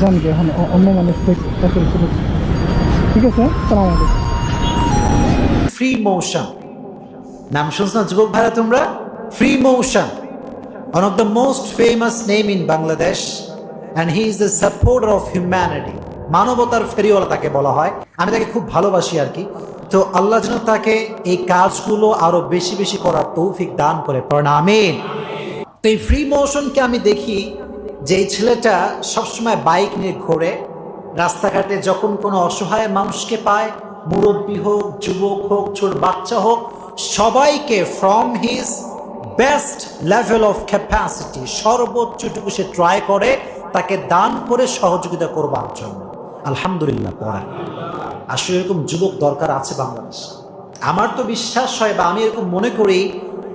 গে এখন অ- অন্য মানুষ। ঠিক আছে ফ্রি নাম শুনছ না, যুবক ভাইরা তোমরা? Free the most famous name মানবতার ফেরিওয়ালা তাকে বলা হয়। আমি তাকে খুব ভালোবাসি আর কি। তো আল্লাহ যেন তাকে এই কাজগুলো আরও বেশি বেশি করার তৌফিক দান করে। পড়েন, আমিন। তো এই ফ্রি মোশনকে আমি দেখি যে এই ছেলেটা সবসময় বাইক নিয়ে ঘোরে, রাস্তাঘাটে যখন কোনো অসহায় মানুষকে পায়, মুরব্বী হোক, যুবক হোক, ছোট বাচ্চা হোক, সবাইকে from his best level of capacity সর্বোচ্চটুকু সে ট্রাই করে, তাকে দান করে সহযোগিতা করবার জন্য। আলহামদুলিল্লাহ পড়া আসলে এরকম যুবক দরকার আছে বাংলাদেশে। আমার তো বিশ্বাস হয় বা আমি এরকম মনে করি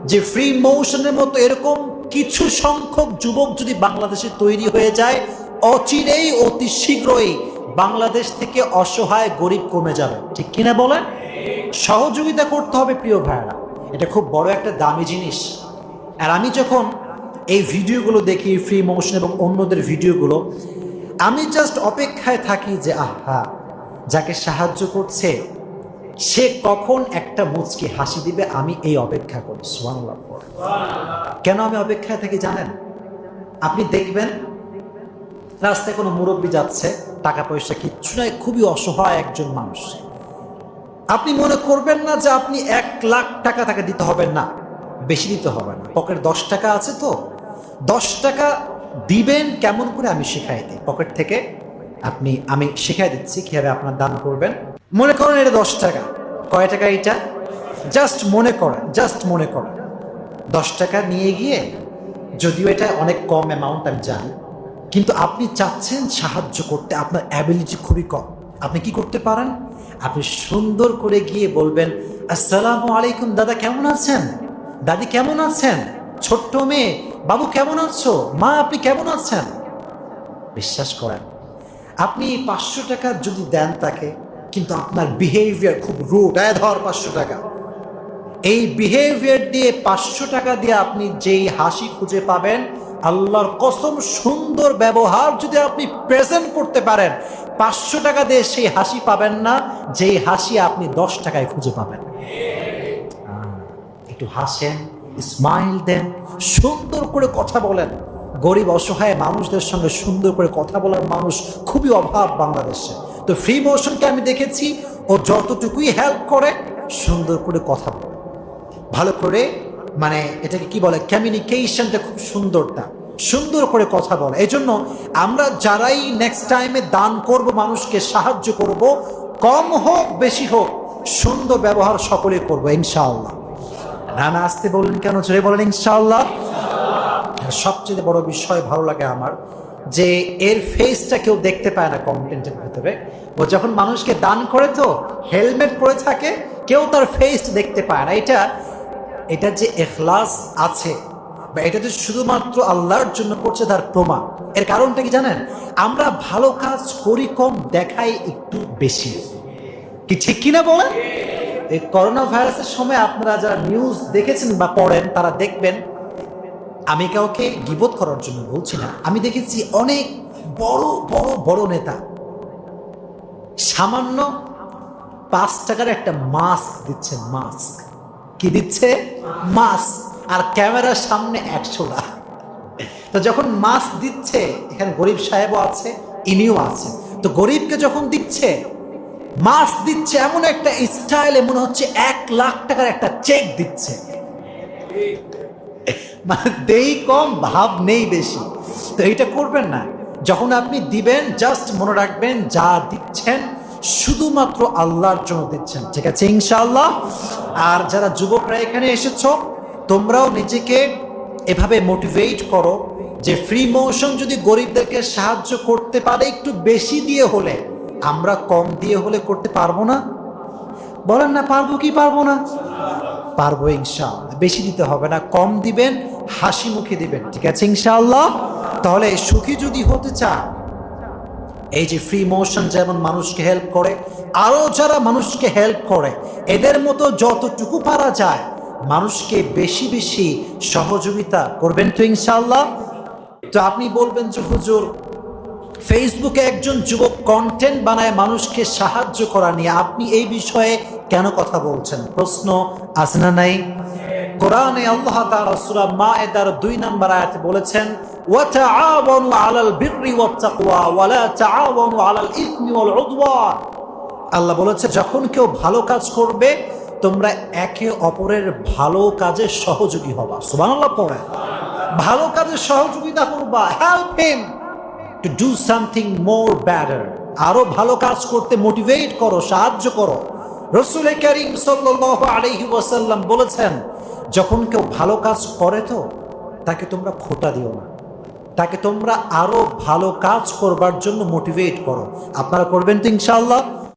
যে ফ্রি মোশনের মতো এরকম কিছু সংখ্যক যুবক যদি বাংলাদেশে তৈরি হয়ে যায়, অচিরেই অতি শীঘ্রই বাংলাদেশ থেকে অসহায় গরিব কমে যাবে। ঠিক কিনা বলেন? সহযোগিতা করতে হবে প্রিয় ভাইয়েরা। এটা খুব বড় একটা দামি জিনিস। আর আমি যখন এই ভিডিওগুলো দেখি ফ্রি মোশন এবং অন্যদের ভিডিওগুলো, আমি জাস্ট অপেক্ষায় থাকি যে, আহা, যাকে সাহায্য করছে সে কখন একটা মুচকি হাসি দিবে, আমি এই অপেক্ষা করি পড়ে। কেন আমি অপেক্ষায় থাকি জানেন? আপনি দেখবেন, রাস্তায় কোনো মুরব্বী যাচ্ছে, টাকা পয়সা কিচ্ছু নয় খুবই অসহায় একজন মানুষ। আপনি মনে করবেন না যে আপনি এক লাখ টাকা তাকে দিতে হবে না। বেশি দিতে হবে না। পকেট দশ টাকা আছে তো। দশ টাকা দিবেন কেমন করে আমি শেখাই দিই। পকেট থেকে আপনি, আমি শিখাই দিচ্ছি, কীভাবে আপনার দান করবেন। মনে করেন এটা দশ টাকা। কয় টাকা এটা? জাস্ট মনে করেন, জাস্ট মনে করেন। দশ টাকা নিয়ে গিয়ে যদিও এটা অনেক কম অ্যামাউন্ট আমি জানি, কিন্তু আপনি চাচ্ছেন সাহায্য করতে, আপনার অ্যাবিলিটি খুবই কম। আপনি কি করতে পারেন? আপনি সুন্দর করে গিয়ে বলবেন, আসসালামু আলাইকুম দাদা, কেমন আছেন? দাদি কেমন আছেন? ছোট্ট মেয়ে, বাবু কেমন আছো? মা, আপনি কেমন আছেন? বিশ্বাস করেন, আপনি পাঁচশো টাকা যদি দেন তাকে কিন্তু আপনার বিহেভিয়ার খুব রুট আয় ধর পাঁচশো টাকা। এই বিহেভিয়ার দিয়ে পাঁচশো টাকা দিয়ে আপনি যেই হাসি খুঁজে পাবেন, আল্লাহর কসম সুন্দর ব্যবহার যদি আপনি প্রেজেন্ট করতে পারেন, পাঁচশো টাকা দিয়ে সেই হাসি পাবেন না, যেই হাসি আপনি দশ টাকায় খুঁজে পাবেন। একটু হাসেন স্মাইল দেন, সুন্দর করে কথা বলেন। গরিব অসহায় মানুষদের সঙ্গে সুন্দর করে কথা বলার মানুষ খুবই অভাব বাংলাদেশে। তো ফ্রি মোশনকে আমি দেখেছি ও যতটুকুই হেল্প করে, সুন্দর করে কথা বলে। ভালো করে মানে এটাকে কি বলে কমিউনিকেশনটা খুব সুন্দরটা, সুন্দর করে কথা বলে। এই জন্য আমরা যারাই নেক্সট টাইমে দান করব, মানুষকে সাহায্য করব, কম হোক, বেশি হোক, সুন্দর ব্যবহার সকলে করব, ইনশাআল্লাহ। রানা আসতে বললেন কেন? জোরে বলেন, ইনশাআল্লাহ। সবচেয়ে বড় বিষয় ভালো লাগে আমার যে এর ফেসটা কেউ দেখতে পায় না কন্টেন্টের ভেতরে। ও যখন মানুষকে দান করে তো হেলমেট পরে থাকে, কেউ তার ফেস দেখতে পায় না। এটা এটা যে এখলাস আছে বা এটা যে শুধুমাত্র আল্লাহর জন্য করছে তার প্রমাণ। এর কারণটা কি জানেন? আমরা ভালো কাজ করি কম, দেখাই একটু বেশি। কি ঠিক কিনা বলেন? এই করোনা ভাইরাসের সময় আপনারা যারা নিউজ দেখেছেন বা পড়েন, তারা দেখবেন আমি কাউকে গিবোধ করার জন্য বলছি না। আমি দেখেছি অনেক বড় বড় বড় নেতা। সামান্য পাঁচ টাকার একটা মাস্ক দিচ্ছে মাস্ক কি দিচ্ছে? মাস্ক আর ক্যামেরার সামনে একশোটা তো যখন মাস্ক দিচ্ছে, এখানে গরিব সাহেবও আছে, ইনিও আছে। তো গরিবকে যখন দিচ্ছে মাস্ক দিচ্ছে, এমন একটা স্টাইলে মনে হচ্ছে এক লাখ টাকার একটা চেক দিচ্ছে। মানে দেই কম, ভাব নেই বেশি। তো এইটা করবেন না। যখন আপনি দিবেন জাস্ট মনে রাখবেন, যা দিচ্ছেন, শুধুমাত্র আল্লাহর জন্য দিচ্ছেন। ঠিক আছে, ইনশাআল্লাহ? আর যারা যুবকরা এখানে এসেছ, তোমরাও নিজেকে এভাবে মোটিভেট করো যে ফ্রি মোশন যদি গরিবদেরকে সাহায্য করতে পারে, একটু বেশি দিয়ে হলে, আমরা কম দিয়ে হলে করতে পারব না? বলেন না, পারব কি পারব না? পারব ইনশাআল্লাহ। বেশি দিতে হবে না, কম দিবেন, হাসি মুখে দিবেন, ঠিক আছে ইনশাআল্লাহ? তাহলে সুখী যদি হতে চান, এই যে ফ্রি মোশন যেমন মানুষকে হেল্প করে আরও যারা মানুষকে হেল্প করে, এদের মতো যতটুকু পারা যায়, মানুষকে বেশি বেশি সহযোগিতা করবেন তো ইনশাআল্লাহ? তো আপনি বলবেন যে, হুজুর ফেসবুকে একজন যুবক কন্টেন্ট বানায় মানুষকে সাহায্য করা নিয়ে, আপনি এই বিষয়ে কেন কথা বলছেন? প্রশ্ন আছে না নাই? কোরআনে আল্লাহ তাআলা সূরা মায়েদার দুই নম্বর আয়াতে বলেছেন, ওয়াতাআওয়ানু আলাল বিররি ওয়াত তাকওয়া ওয়ালা তাআওয়ানু আলাল ইসমি ওয়াল উদওয়ান আল্লাহ বলেছে, যখন কেউ ভালো কাজ করবে, তোমরা একে অপরের ভালো কাজে সহযোগী হবা। সুবহানাল্লাহ পড়ে ভালো কাজে সহযোগিতা করবা help him to do something more better আরও ভালো কাজ করতে মোটিভেট করো, সাহায্য করো। রসুল করিম সাল্লাল্লাহু আলহি ওয়াসাল্লাম বলেছেন, যখন কেউ ভালো কাজ করে তো, তাকে তোমরা খোটা দিও না। তাকে তোমরা আরও ভালো কাজ করবার জন্য মোটিভেট করো। আপনারা করবেন তো ইনশাআল্লাহ?